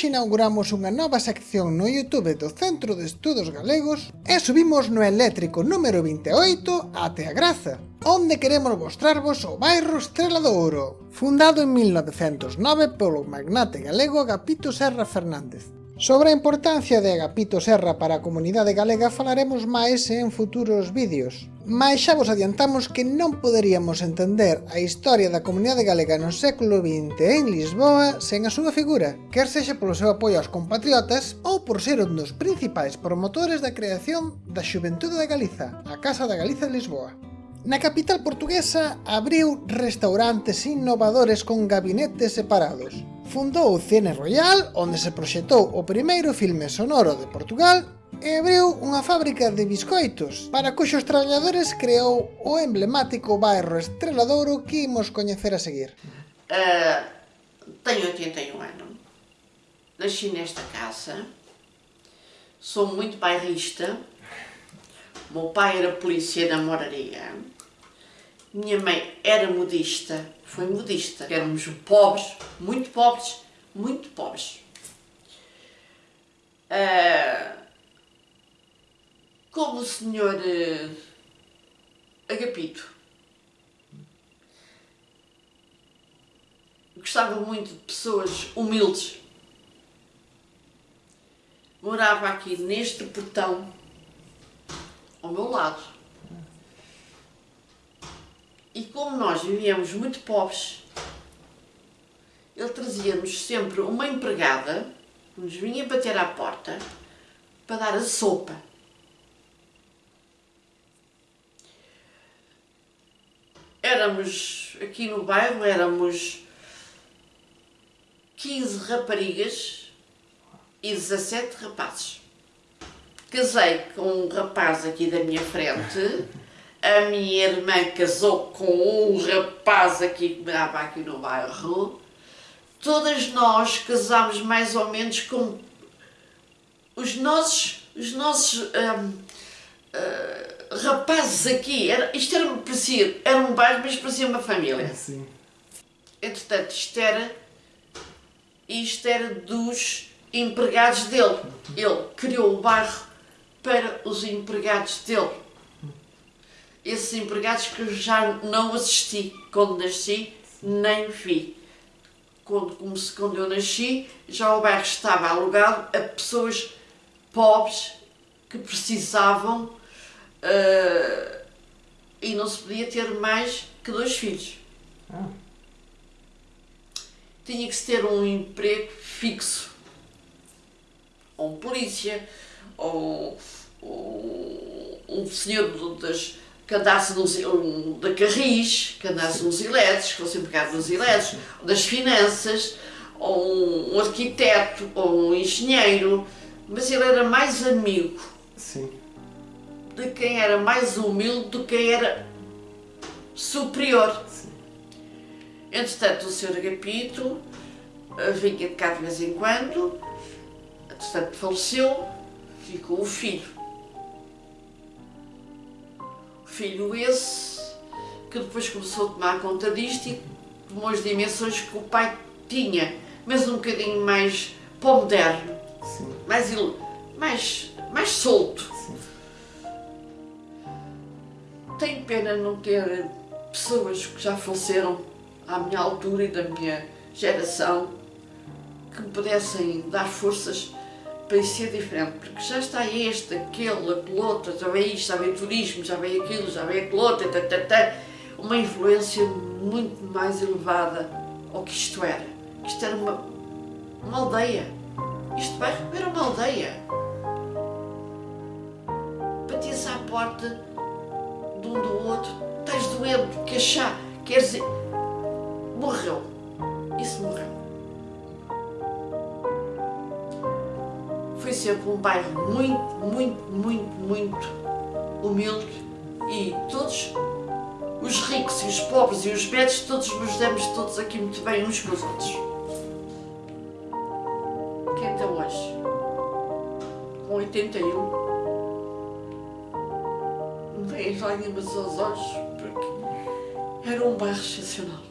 hoxe inauguramos unha nova sección no Youtube do Centro de Estudos Galegos e subimos no eléctrico número 28 até a Graza, onde queremos mostrarvos o bairro Estrela do Ouro, fundado en 1909 polo magnate galego Agapito Serra Fernández, Sobre a importancia de Agapito Serra para a comunidade galega falaremos máis en futuros vídeos, mas xa vos adiantamos que non poderíamos entender a historia da comunidade galega no século XX en Lisboa sen a súa figura, quer sexa polo seu apoio aos compatriotas ou por ser un dos principais promotores da creación da Xuventude da Galiza, a Casa da Galiza de Lisboa. Na capital portuguesa abriu restaurantes innovadores con gabinetes separados, fundou o Cine Royal, onde se proxectou o primeiro filme sonoro de Portugal e abriu unha fábrica de biscoitos, para cuxos traballadores creou o emblemático bairro estreladouro que imos coñecer a seguir. Uh, teño 81 anos, nasci nesta casa, sou muito bairrista, meu pai era polícia na moraria, minha mãe era modista, foi modista. Éramos pobres, muito pobres, muito pobres. Uh, como o senhor uh, Agapito gostava muito de pessoas humildes, morava aqui neste portão ao meu lado. E como nós vivíamos muito pobres, ele trazia-nos sempre uma empregada que nos vinha bater à porta para dar a sopa. Éramos, aqui no bairro, éramos 15 raparigas e 17 rapazes. Casei com um rapaz aqui da minha frente a minha irmã casou com um rapaz aqui que morava aqui no bairro. Todas nós casámos mais ou menos com os nossos, os nossos um, uh, hum, rapazes aqui. Era, isto era, parecia, era um bairro, mas parecia uma família. Sim. Entretanto, isto era, isto era dos empregados dele. Ele criou o bairro para os empregados dele esses empregados que eu já não assisti quando nasci, nem vi. Quando, quando eu nasci, já o bairro estava alugado a pessoas pobres que precisavam uh, e não se podia ter mais que dois filhos. Ah. Tinha que se ter um emprego fixo, ou um polícia, ou, ou um senhor das que andasse nos, um, da Carris, que andasse nos elétricos, que fosse empregado nos elétricos, das finanças, ou um arquiteto, ou um engenheiro, mas ele era mais amigo Sim. de quem era mais humilde do que quem era superior. Sim. Entretanto, o Sr. Agapito eh, vinha de cá de vez em quando, entretanto faleceu, ficou o filho. Filho esse que depois começou a tomar conta disto e tomou as dimensões que o pai tinha, mas um bocadinho mais para o moderno, Sim. mais, mais, mais solto. Sim. Tenho pena não ter pessoas que já faleceram à minha altura e da minha geração que me pudessem dar forças para ser diferente, porque já está este, aquele, aquele outro, já veio isto, já veio turismo, já veio aquilo, já veio aquele outro, tata, tata, uma influência muito mais elevada ao que isto era. Isto era uma, uma aldeia. Isto bairro era uma aldeia. Batia-se à porta de um do outro, estás doente, chá, queres dizer... Morreu. Sempre um bairro muito, muito, muito, muito humilde e todos, os ricos e os pobres e os betos, todos nos demos todos aqui muito bem uns com os outros. Que até hoje, com 81, me vem as lágrimas aos olhos porque era um bairro excepcional.